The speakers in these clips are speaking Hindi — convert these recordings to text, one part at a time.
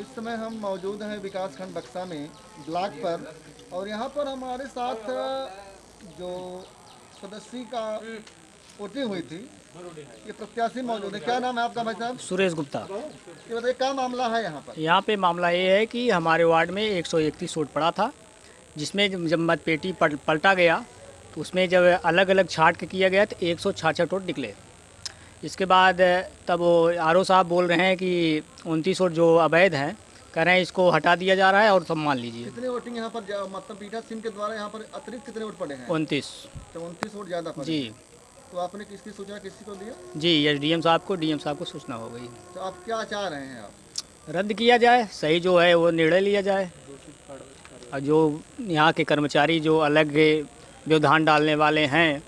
इस समय हम मौजूद हैं विकास खंड बक्सा में ब्लॉक पर। और यहाँ पर हमारे साथ जो सदस्य का वोटिंग हुई थी ये प्रत्याशी मौजूद है। क्या नाम है आपका भाई साहब? सुरेश गुप्ता। ये बताइए क्या मामला है यहाँ पर? यहाँ पे मामला ये है कि हमारे वार्ड में 131 वोट पड़ा था जिसमें जब मतपेटी पलटा गया तो उसमें जब अलग अलग छाट के किया गया तो एक सौ वोट निकले। इसके बाद तब वो आर साहब बोल रहे हैं कि उनतीस वोट जो अवैध हैं कह रहे हैं इसको हटा दिया जा रहा है और सम्मान लीजिए। कितने वोटिंग यहाँ पर मतलब पीठा सिंह के द्वारा यहाँ पर अतिरिक्त कितने वोट पड़े हैं? उनतीस। तो उनतीस वोट ज़्यादा पड़े। जी। तो आपने किसकी सूचना किसी को दिया? जी एस डी साहब को डीएम साहब को सूचना हो गई। तो आप क्या चाह रहे हैं आप? रद्द किया जाए सही जो है वो निर्णय लिया जाए। और जो यहाँ के कर्मचारी जो अलग व्यवधान डालने वाले हैं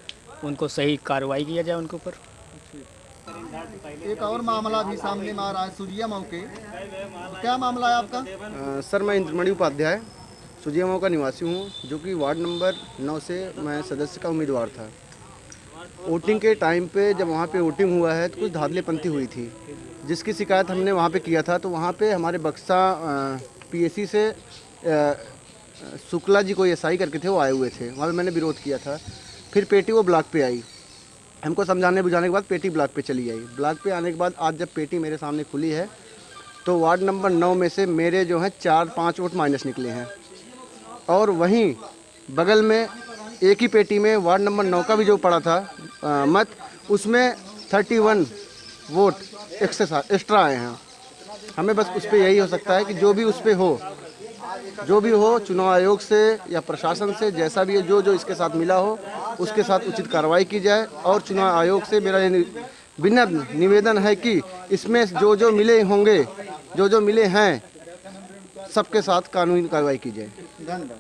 उनको सही कार्रवाई किया जाए उनके ऊपर। एक और मामला भी सामने में आ रहा है सुजिया के। क्या मामला है आपका? अ, सर मैं इंद्रमणि उपाध्याय सुजियामाओं का निवासी हूँ जो कि वार्ड नंबर नौ से मैं सदस्य का उम्मीदवार था। वोटिंग के टाइम पे जब वहाँ पे वोटिंग हुआ है तो कुछ धांधलीपंथी हुई थी। जिसकी शिकायत हमने वहाँ पे किया था तो वहाँ पे हमारे बक्सा पीएससी से शुक्ला जी कोई एसआई करके थे वो आए हुए थे। वहाँ पे मैंने विरोध किया था। फिर पेटी वो ब्लॉक पे आई। हमको समझाने बुझाने के बाद पेटी ब्लॉक पे चली आई ब्लॉक पे आने के बाद आज जब पेटी मेरे सामने खुली है तो वार्ड नंबर नौ में से मेरे जो हैं चार पाँच वोट माइनस निकले हैं। और वहीं बगल में एक ही पेटी में वार्ड नंबर नौ का भी जो पड़ा था अ, मत उसमें थर्टी वन वोट एक्स्ट्रा आए हैं। हमें बस उस पर यही हो सकता है कि जो भी उस पर हो जो भी हो, चुनाव आयोग से या प्रशासन से, जैसा भी है, जो जो इसके साथ मिला हो, उसके साथ उचित कार्रवाई की जाए। और चुनाव आयोग से मेरा विनम्र निवेदन है कि इसमें जो जो मिले होंगे, जो जो मिले हैं, सबके साथ कानूनी कार्रवाई की जाए। धन्यवाद।